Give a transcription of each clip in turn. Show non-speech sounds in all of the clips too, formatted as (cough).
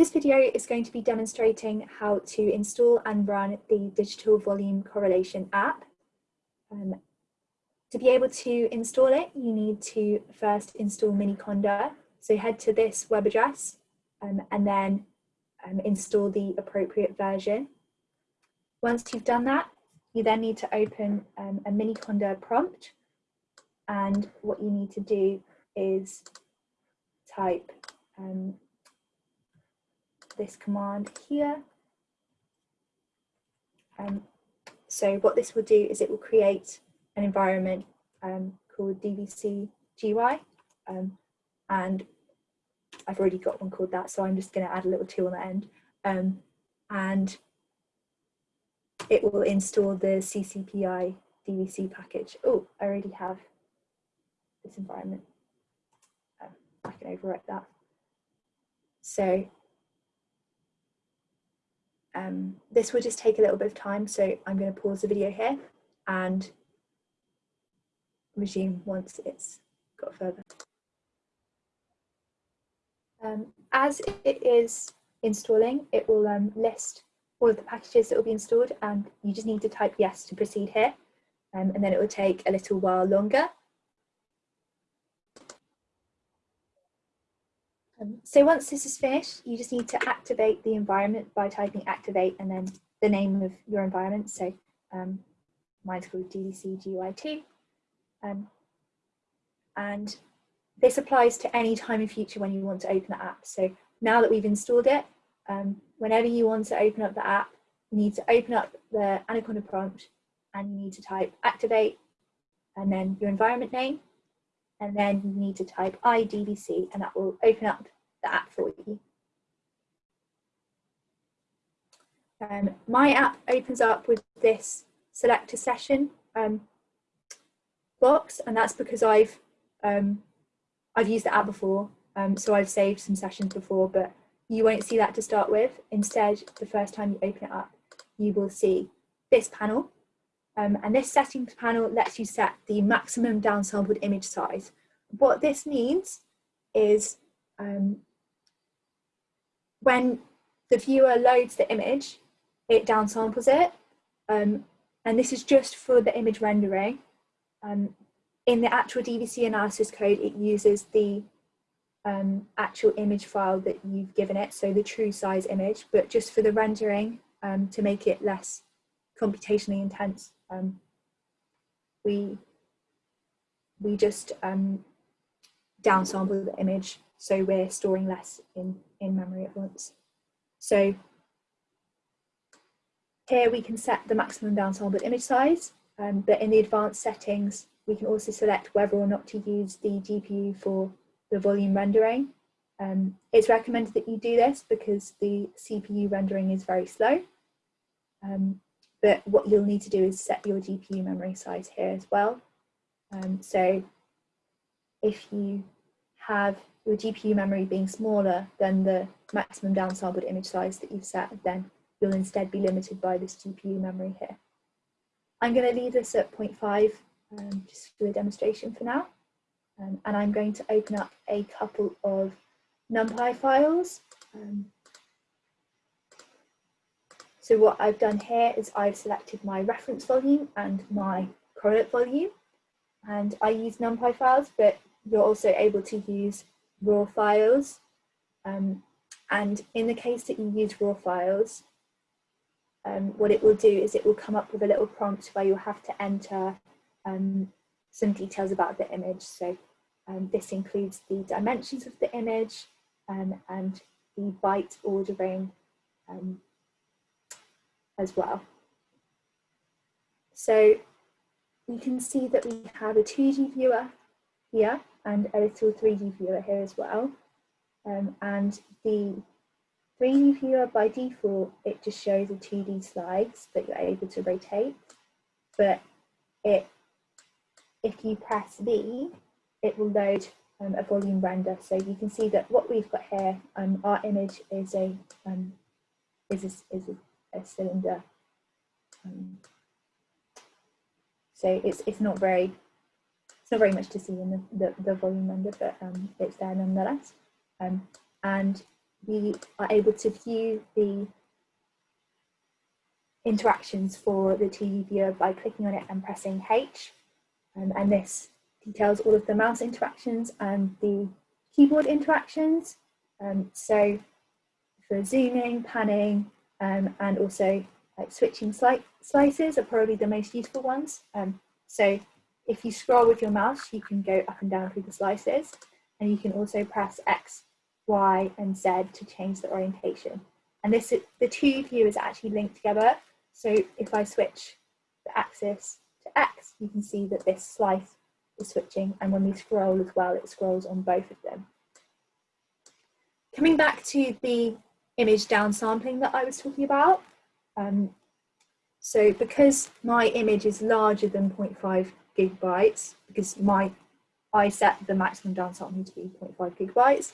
This video is going to be demonstrating how to install and run the Digital Volume Correlation app. Um, to be able to install it, you need to first install Miniconda. So head to this web address um, and then um, install the appropriate version. Once you've done that, you then need to open um, a Miniconda prompt. And what you need to do is type um, this command here. Um, so what this will do is it will create an environment um, called DVC GUI. Um, and I've already got one called that, so I'm just going to add a little two on the end. Um, and it will install the CCPI DVC package. Oh, I already have this environment. Um, I can overwrite that. So um, this will just take a little bit of time, so I'm going to pause the video here and resume once it's got further. Um, as it is installing, it will um, list all of the packages that will be installed and you just need to type yes to proceed here um, and then it will take a little while longer. Um, so once this is finished, you just need to activate the environment by typing activate and then the name of your environment. So um, mine's called DVC GUI2. Um, and this applies to any time in future when you want to open the app. So now that we've installed it, um, whenever you want to open up the app, you need to open up the Anaconda prompt and you need to type activate and then your environment name and then you need to type iDVC and that will open up the app for you. Um, my app opens up with this select a session um, box and that's because I've um, I've used the app before um, so I've saved some sessions before but you won't see that to start with instead the first time you open it up you will see this panel um, and this settings panel lets you set the maximum downsampled image size. What this means is um, when the viewer loads the image, it downsamples it. Um, and this is just for the image rendering. Um, in the actual DVC analysis code, it uses the um, actual image file that you've given it, so the true size image, but just for the rendering um, to make it less computationally intense, um, we we just um, downsample the image so we're storing less in, in memory at once. So here we can set the maximum downsampled image size, um, but in the advanced settings, we can also select whether or not to use the GPU for the volume rendering. Um, it's recommended that you do this because the CPU rendering is very slow. Um, but what you'll need to do is set your GPU memory size here as well. Um, so if you have your GPU memory being smaller than the maximum downsampled image size that you've set, then you'll instead be limited by this GPU memory here. I'm going to leave this at 0.5 um, just for the demonstration for now. Um, and I'm going to open up a couple of NumPy files. Um, so what I've done here is I've selected my reference volume and my correlate volume. And I use NumPy files, but you're also able to use raw files. Um, and in the case that you use raw files, um, what it will do is it will come up with a little prompt where you'll have to enter um, some details about the image. So um, this includes the dimensions of the image um, and the byte ordering um, as well. So you can see that we have a 2D viewer here and a little 3D viewer here as well. Um, and the 3D viewer by default, it just shows the 2D slides that you're able to rotate. But it, if you press V, it will load um, a volume render. So you can see that what we've got here, um, our image is a um, is a, is a cylinder. Um, so it's it's not very it's not very much to see in the, the, the volume render, but um, it's there nonetheless. Um, and we are able to view the interactions for the 2D viewer by clicking on it and pressing H. Um, and this details all of the mouse interactions and the keyboard interactions. Um, so for zooming, panning, um, and also like switching sli slices are probably the most useful ones. Um, so if you scroll with your mouse, you can go up and down through the slices, and you can also press X, Y, and Z to change the orientation. And this the two viewers actually linked together. So if I switch the axis to X, you can see that this slice is switching, and when we scroll as well, it scrolls on both of them. Coming back to the image downsampling that I was talking about, um, so because my image is larger than 0.5 gigabytes, because my I set the maximum downsampling to be 0.5 gigabytes,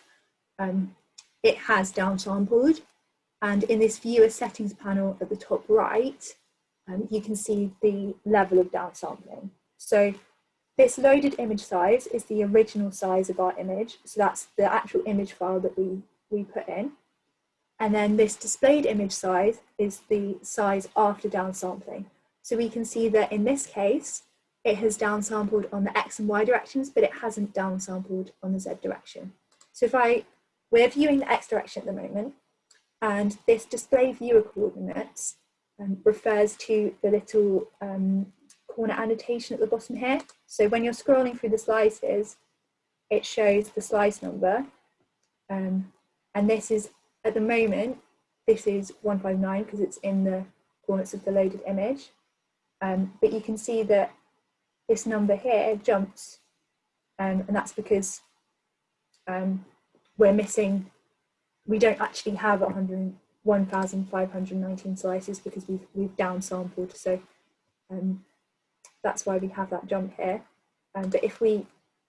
um, it has downsampled. And in this viewer settings panel at the top right, um, you can see the level of downsampling. So this loaded image size is the original size of our image. So that's the actual image file that we, we put in. And then this displayed image size is the size after downsampling. So we can see that in this case, it has downsampled on the X and Y directions, but it hasn't downsampled on the Z direction. So if I, we're viewing the X direction at the moment, and this display viewer coordinates um, refers to the little um, corner annotation at the bottom here. So when you're scrolling through the slices, it shows the slice number. Um, and this is at the moment, this is 159 because it's in the coordinates of the loaded image. Um, but you can see that this number here jumps um, and that's because um, we're missing, we don't actually have 1,519 slices because we've, we've downsampled. So um, that's why we have that jump here. Um, but if we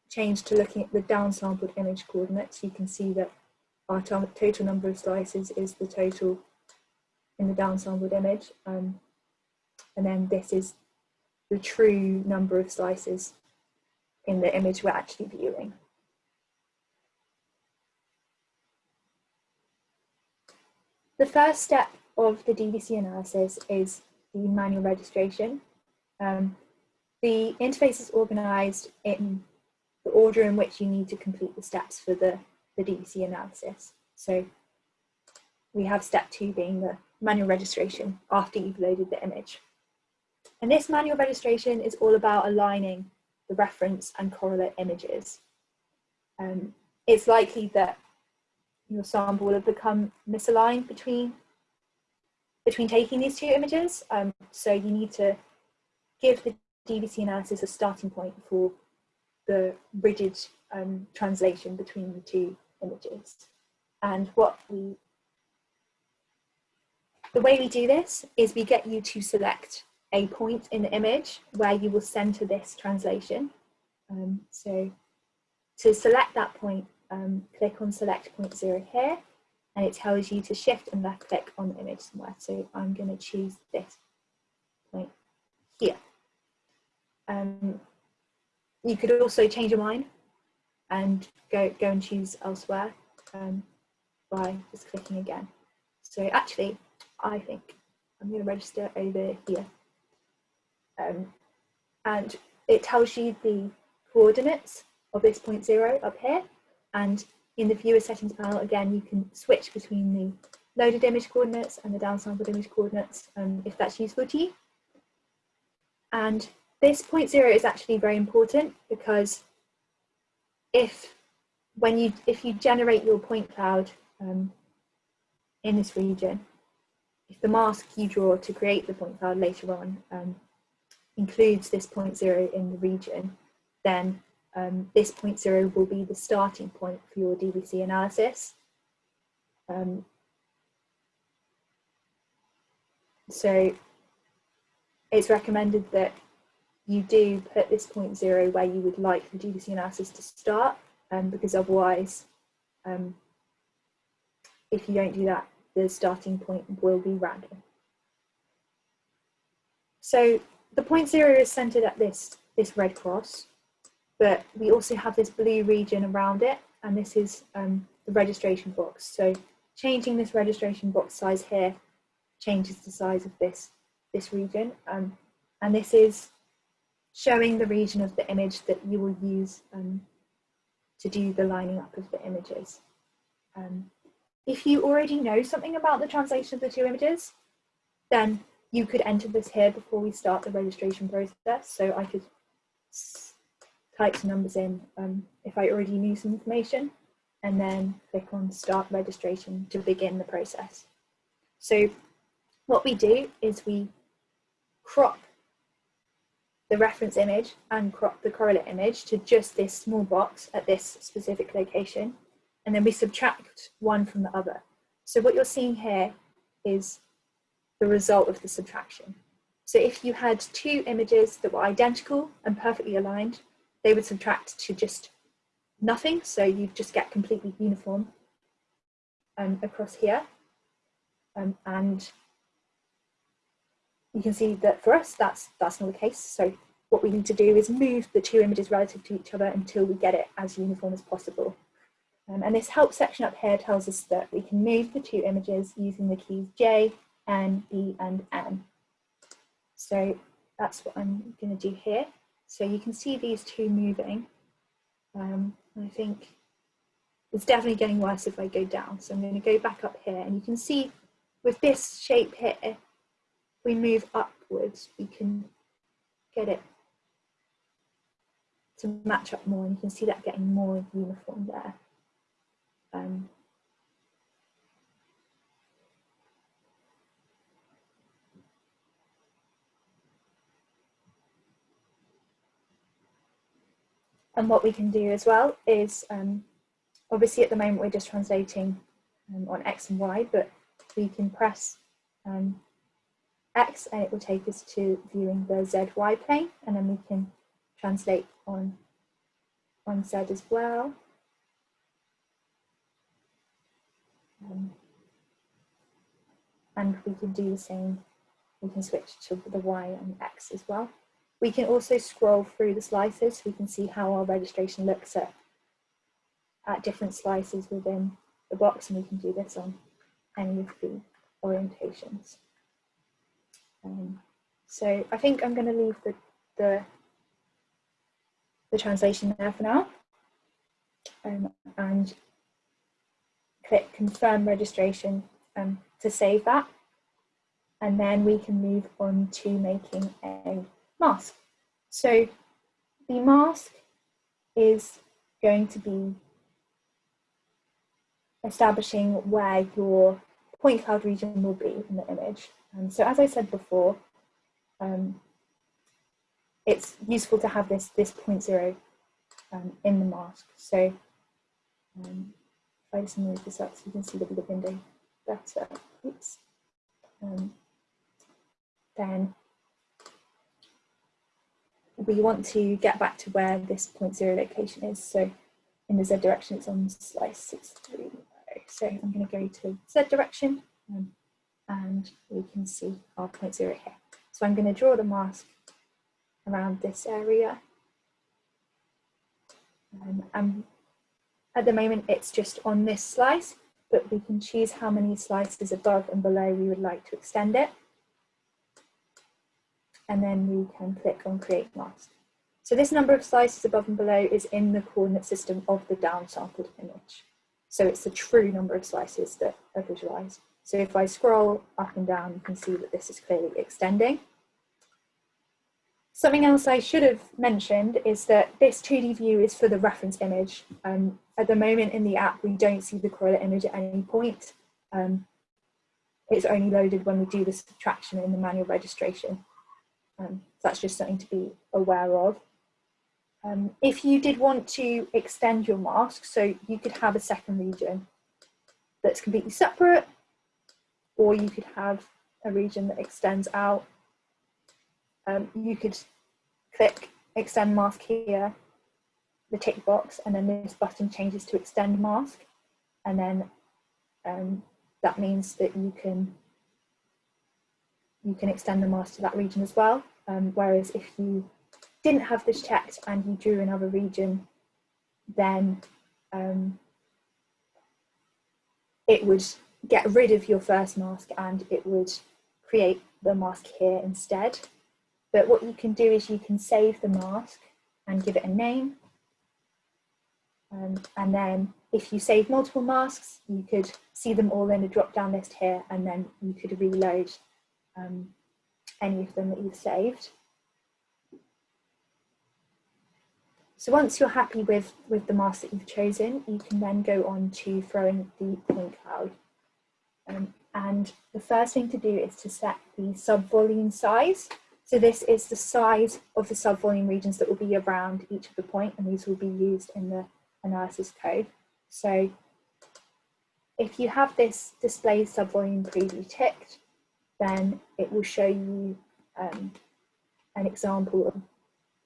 change to looking at the downsampled image coordinates, you can see that our total number of slices is the total in the downsampled image. Um, and then this is the true number of slices in the image we're actually viewing. The first step of the DVC analysis is the manual registration. Um, the interface is organized in the order in which you need to complete the steps for the the DVC analysis. So we have step two being the manual registration after you've loaded the image. And this manual registration is all about aligning the reference and correlate images. Um, it's likely that your sample will have become misaligned between, between taking these two images. Um, so you need to give the DVC analysis a starting point for the rigid um, translation between the two images. And what we, the way we do this is we get you to select a point in the image where you will center this translation. Um, so to select that point, um, click on select point zero here, and it tells you to shift and left click on the image somewhere. So I'm going to choose this point here. Um, you could also change your mind and go, go and choose elsewhere um, by just clicking again. So actually, I think I'm going to register over here. Um, and it tells you the coordinates of this point zero up here. And in the viewer settings panel, again, you can switch between the loaded image coordinates and the downsampled image coordinates um, if that's useful to you. And this point zero is actually very important because if when you if you generate your point cloud um, in this region, if the mask you draw to create the point cloud later on um, includes this point zero in the region, then um, this point zero will be the starting point for your DVC analysis. Um, so it's recommended that you do put this point zero where you would like the DVC analysis to start, um, because otherwise, um, if you don't do that, the starting point will be random. So the point zero is centered at this, this red cross, but we also have this blue region around it, and this is um, the registration box. So changing this registration box size here changes the size of this, this region. Um, and this is showing the region of the image that you will use um, to do the lining up of the images. Um, if you already know something about the translation of the two images, then you could enter this here before we start the registration process. So I could type some numbers in um, if I already knew some information and then click on start registration to begin the process. So what we do is we crop the reference image and crop the correlate image to just this small box at this specific location. And then we subtract one from the other. So what you're seeing here is the result of the subtraction. So if you had two images that were identical and perfectly aligned, they would subtract to just nothing. So you just get completely uniform um, across here. Um, and you can see that for us, that's, that's not the case. So what we need to do is move the two images relative to each other until we get it as uniform as possible. Um, and this help section up here tells us that we can move the two images using the keys J, N, B, and N. So that's what I'm going to do here. So you can see these two moving. Um, I think it's definitely getting worse if I go down. So I'm going to go back up here and you can see with this shape here, we move upwards, we can get it to match up more and you can see that getting more uniform there. Um, and what we can do as well is um, obviously at the moment we're just translating um, on X and Y, but we can press um, X and it will take us to viewing the ZY plane and then we can translate on, on Z as well. Um, and we can do the same, we can switch to the Y and X as well. We can also scroll through the slices so we can see how our registration looks at, at different slices within the box and we can do this on any of the orientations. Um, so I think I'm going to leave the, the, the translation there for now um, and click confirm registration um, to save that. And then we can move on to making a mask. So the mask is going to be establishing where your point cloud region will be in the image. Um, so as I said before, um, it's useful to have this, this point zero um, in the mask. So um, if I just move this up so you can see the bigger window better, oops. Um, then we want to get back to where this point zero location is. So in the Z direction, it's on slice 630. So I'm going to go to Z direction um, and we can see our point zero here. So I'm going to draw the mask around this area. Um, and at the moment, it's just on this slice, but we can choose how many slices above and below we would like to extend it. And then we can click on create mask. So this number of slices above and below is in the coordinate system of the downsampled image. So it's the true number of slices that are visualized. So if I scroll up and down, you can see that this is clearly extending. Something else I should have mentioned is that this 2D view is for the reference image. Um, at the moment in the app, we don't see the correlate image at any point. Um, it's only loaded when we do the subtraction in the manual registration. Um, so that's just something to be aware of. Um, if you did want to extend your mask, so you could have a second region that's completely separate or you could have a region that extends out. Um, you could click extend mask here, the tick box, and then this button changes to extend mask. And then um, that means that you can you can extend the mask to that region as well. Um, whereas if you didn't have this checked and you drew another region, then um, it would get rid of your first mask and it would create the mask here instead. But what you can do is you can save the mask and give it a name. Um, and then if you save multiple masks, you could see them all in a drop down list here and then you could reload um, any of them that you've saved. So once you're happy with, with the mask that you've chosen, you can then go on to throwing the point cloud. Um, and the first thing to do is to set the sub-volume size. So this is the size of the sub-volume regions that will be around each of the point, and these will be used in the analysis code. So if you have this display subvolume preview ticked, then it will show you um, an example of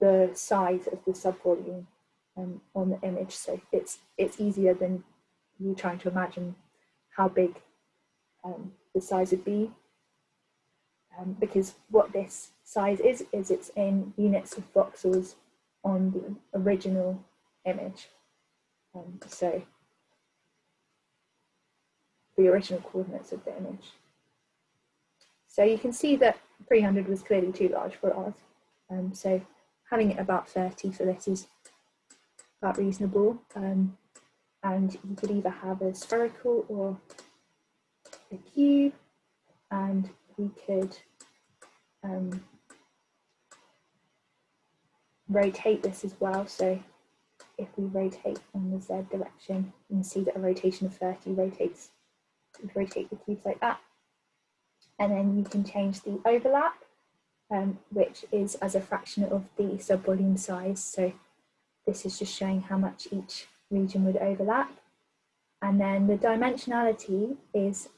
the size of the subvolume um, on the image. So it's, it's easier than you trying to imagine how big um, the size of B Um, because what this size is, is it's in units of voxels on the original image. Um, so the original coordinates of the image. So you can see that 300 was clearly too large for ours. Um, so having it about 30 for this is about reasonable. Um, and you could either have a spherical or cube, and we could um, rotate this as well. So if we rotate in the Z direction, you can see that a rotation of 30 rotates, rotate the cubes like that. And then you can change the overlap um, which is as a fraction of the subvolume size. So this is just showing how much each region would overlap. And then the dimensionality is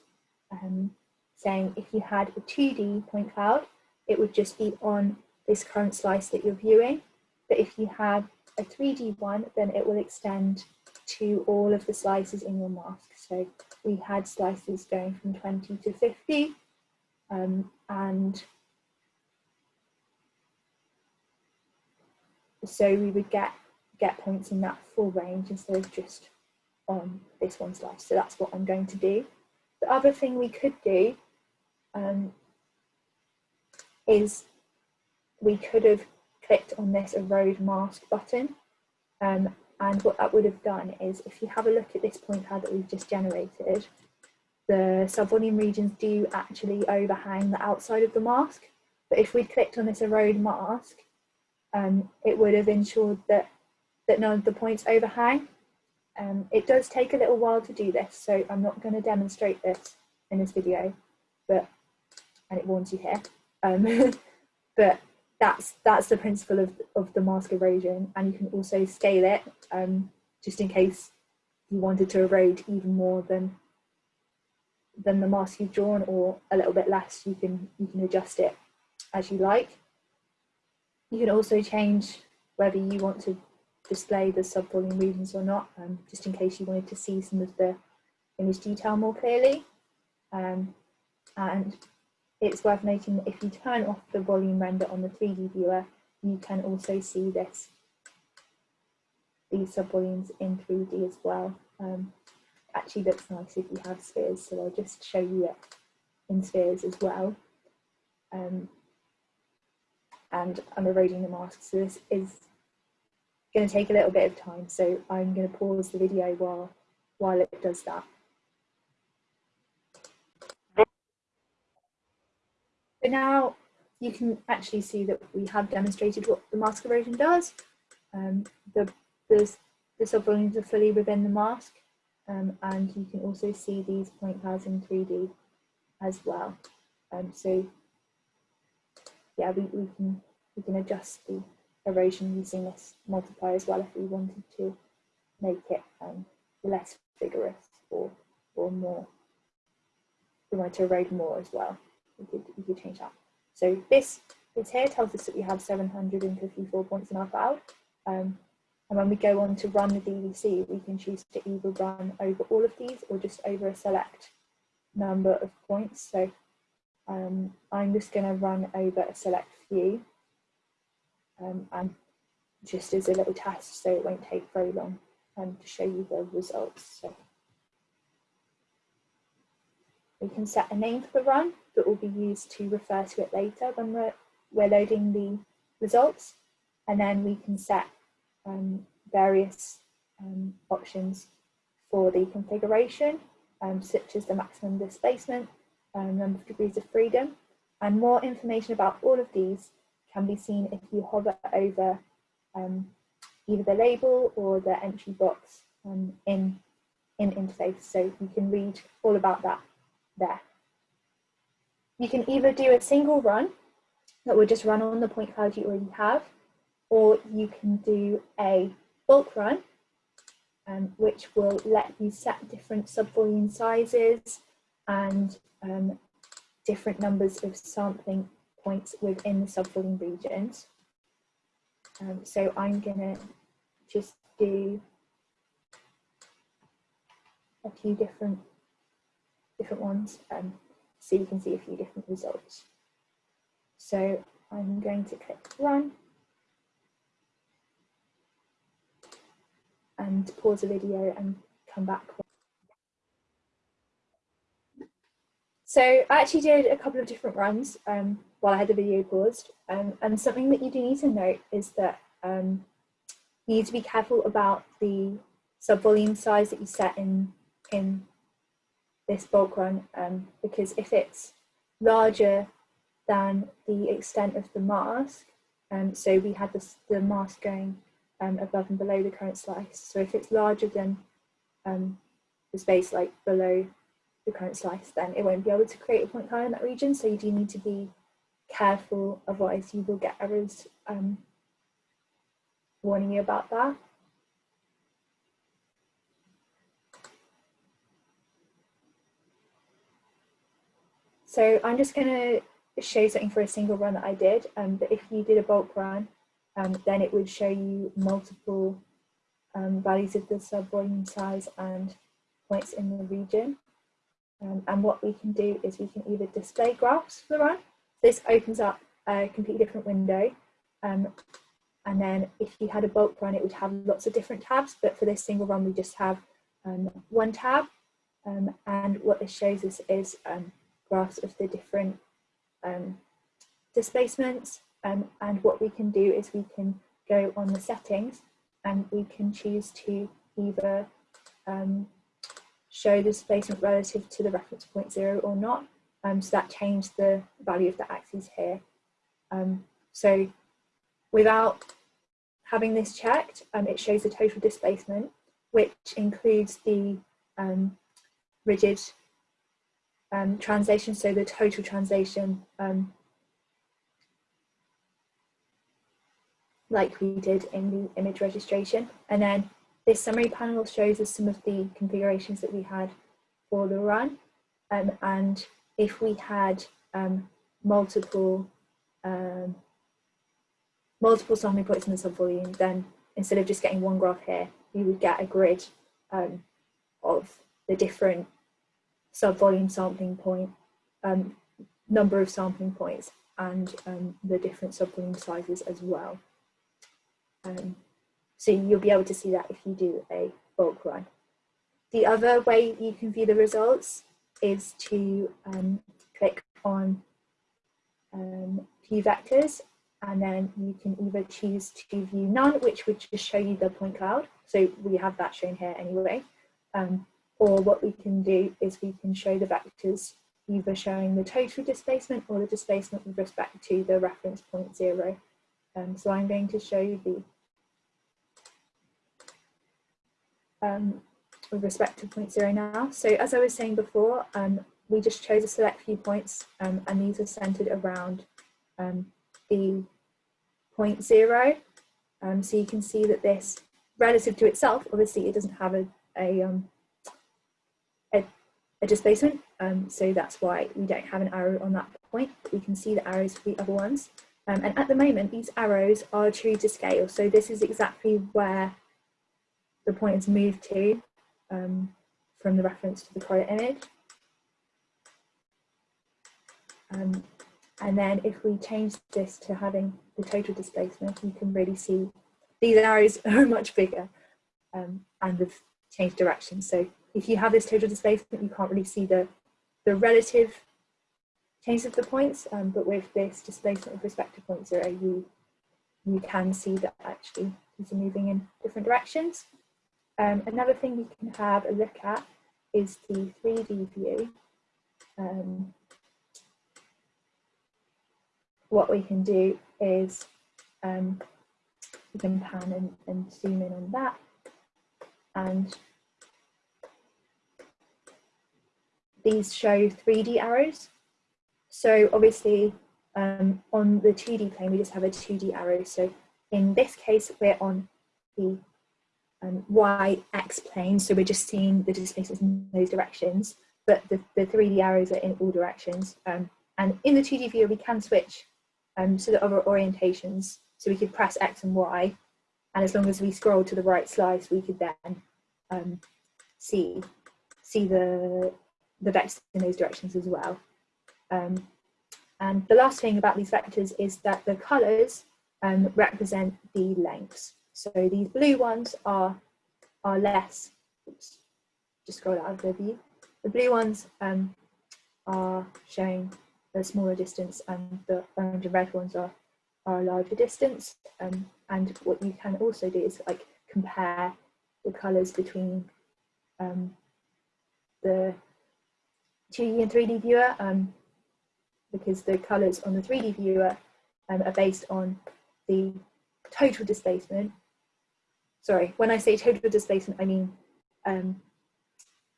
um, saying if you had a 2D point cloud, it would just be on this current slice that you're viewing. But if you have a 3D one, then it will extend to all of the slices in your mask. So we had slices going from 20 to 50 um, and so we would get get points in that full range instead of just on this one slice. So that's what I'm going to do. The other thing we could do um, is we could have clicked on this erode mask button um, and what that would have done is if you have a look at this point cloud that we've just generated, the subvolume regions do actually overhang the outside of the mask. But if we'd clicked on this erode mask, um, it would have ensured that, that none of the points overhang. Um, it does take a little while to do this, so I'm not going to demonstrate this in this video, but and it warns you here. Um, (laughs) but that's that's the principle of, of the mask erosion, and you can also scale it um, just in case you wanted to erode even more than than the mask you've drawn, or a little bit less. You can you can adjust it as you like. You can also change whether you want to display the subvolume regions or not, um, just in case you wanted to see some of the image detail more clearly. Um, and it's worth noting that if you turn off the volume render on the 3D viewer, you can also see this, these subvolumes in 3D as well. Um, actually looks nice if you have spheres, so I'll just show you it in spheres as well. Um, and I'm eroding the mask. So this is going to take a little bit of time. So I'm going to pause the video while, while it does that. So now you can actually see that we have demonstrated what the mask erosion does. Um, the, the, the subvolumes are fully within the mask um, and you can also see these point clouds in 3D as well. Um, so yeah, we, we can we can adjust the erosion using this multiplier as well if we wanted to make it um, less vigorous or or more. We wanted to erode more as well, we could we could change that. So this this here tells us that we have 754 points in our cloud. Um, and when we go on to run the DVC, we can choose to either run over all of these or just over a select number of points. So um, I'm just going to run over a select few um, and just as a little test so it won't take very long um, to show you the results. So we can set a name for the run that will be used to refer to it later when we're, we're loading the results. And then we can set um, various um, options for the configuration, um, such as the maximum displacement, um, number of degrees of freedom. And more information about all of these can be seen if you hover over um, either the label or the entry box um, in, in interface. So you can read all about that there. You can either do a single run that will just run on the point cloud you already have, or you can do a bulk run, um, which will let you set different subvolume sizes and um, different numbers of sampling points within the subvolume regions. Um, so I'm gonna just do a few different different ones um, so you can see a few different results. So I'm going to click run and pause the video and come back. So I actually did a couple of different runs um, while I had the video paused um, and something that you do need to note is that um, you need to be careful about the subvolume size that you set in, in this bulk run um, because if it's larger than the extent of the mask, um, so we had this, the mask going um, above and below the current slice. So if it's larger than um, the space like below the current slice, then it won't be able to create a point cloud in that region. So you do need to be careful, otherwise you will get errors um, warning you about that. So I'm just going to show something for a single run that I did, um, but if you did a bulk run, um, then it would show you multiple um, values of the subvolume size and points in the region. Um, and what we can do is we can either display graphs for the run. This opens up a completely different window. Um, and then if you had a bulk run, it would have lots of different tabs, but for this single run, we just have um, one tab. and what this shows us is graphs of the different um, displacements. Um, and what we can do is we can go on the settings and we can choose to either um, show the displacement relative to the reference point zero or not. Um, so that changed the value of the axes here. Um, so without having this checked, um, it shows the total displacement, which includes the um, rigid um, translation, so the total translation, um, like we did in the image registration. And then this summary panel shows us some of the configurations that we had for the run. And if we had um, multiple um, multiple sampling points in the subvolume, then instead of just getting one graph here, we would get a grid um, of the different sub-volume sampling point, um, number of sampling points, and um, the different sub-volume sizes as well. Um, so you'll be able to see that if you do a bulk run. The other way you can view the results is to um, click on um, view vectors and then you can either choose to view none, which would just show you the point cloud. So we have that shown here anyway. Um, or what we can do is we can show the vectors either showing the total displacement or the displacement with respect to the reference point zero. Um, so I'm going to show you the um, with respect to point zero now. So as I was saying before, um, we just chose a select few points um, and these are centered around um, the point zero. Um, so you can see that this relative to itself, obviously it doesn't have a, a um, a displacement. Um, so that's why we don't have an arrow on that point. We can see the arrows for the other ones. And at the moment, these arrows are true to scale. So this is exactly where the point is moved to um, from the reference to the correlate image. Um, and then if we change this to having the total displacement, you can really see these arrows (laughs) are much bigger um, and have changed direction. So if you have this total displacement, you can't really see the the relative change of the points, um, but with this displacement of respective points zero, you, you can see that actually these are moving in different directions. Um, another thing we can have a look at is the 3D view. Um, what we can do is um, we can pan and, and zoom in on that and these show 3D arrows. So obviously um, on the 2D plane, we just have a 2D arrow. So in this case, we're on the um, y x plane. So we're just seeing the displacements in those directions, but the, the 3D arrows are in all directions. Um, and in the 2D view, we can switch um, to the other orientations. So we could press X and Y, and as long as we scroll to the right slice, we could then um, see see the the vectors in those directions as well. Um, and the last thing about these vectors is that the colours um, represent the lengths. So these blue ones are are less. Oops, just scroll out of the view. The blue ones um, are showing a smaller distance and the orange and red ones are, are a larger distance. Um, and what you can also do is like compare the colours between um, the 2D and 3D viewer um, because the colours on the 3D viewer um, are based on the total displacement. Sorry, when I say total displacement, I mean um,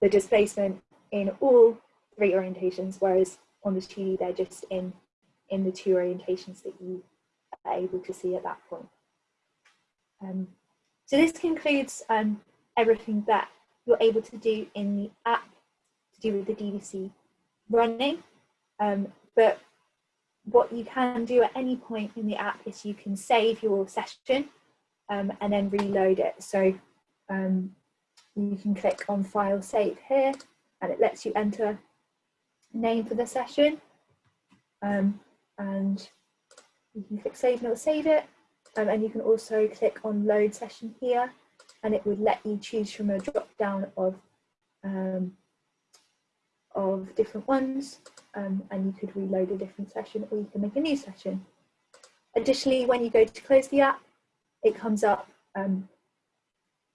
the displacement in all three orientations, whereas on the 2D, they're just in, in the two orientations that you are able to see at that point. Um, so this concludes um, everything that you're able to do in the app to do with the DVC running. Um, but what you can do at any point in the app is you can save your session um, and then reload it. So um, you can click on file save here and it lets you enter name for the session. Um, and you can click save and it will save it. Um, and you can also click on load session here and it would let you choose from a drop down of um, of different ones um, and you could reload a different session or you can make a new session. Additionally, when you go to close the app, it comes up, um,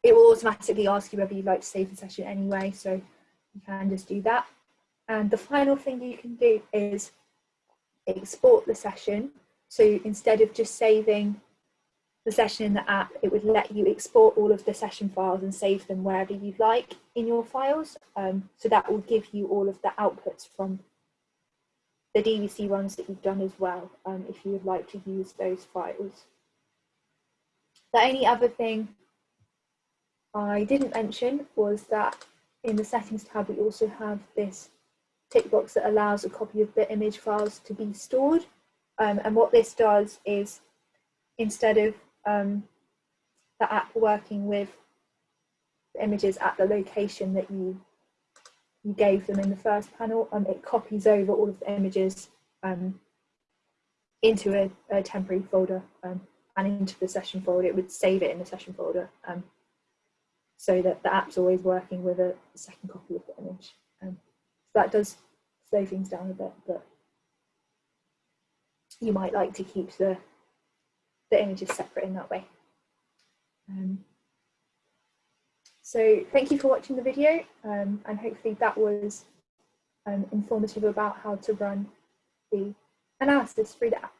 it will automatically ask you whether you'd like to save the session anyway, so you can just do that. And the final thing you can do is export the session. So instead of just saving the session in the app, it would let you export all of the session files and save them wherever you'd like in your files. Um, so that will give you all of the outputs from the DVC runs that you've done as well, um, if you would like to use those files. The only other thing I didn't mention was that in the settings tab, we also have this tick box that allows a copy of the image files to be stored. Um, and what this does is instead of um, the app working with the images at the location that you you gave them in the first panel, um, it copies over all of the images um, into a, a, temporary folder um, and into the session folder. It would save it in the session folder um, so that the app's always working with a second copy of the image. Um, that does slow things down a bit, but you might like to keep the, the images separate in that way. Um, so thank you for watching the video um, and hopefully that was um, informative about how to run the analysis through the app.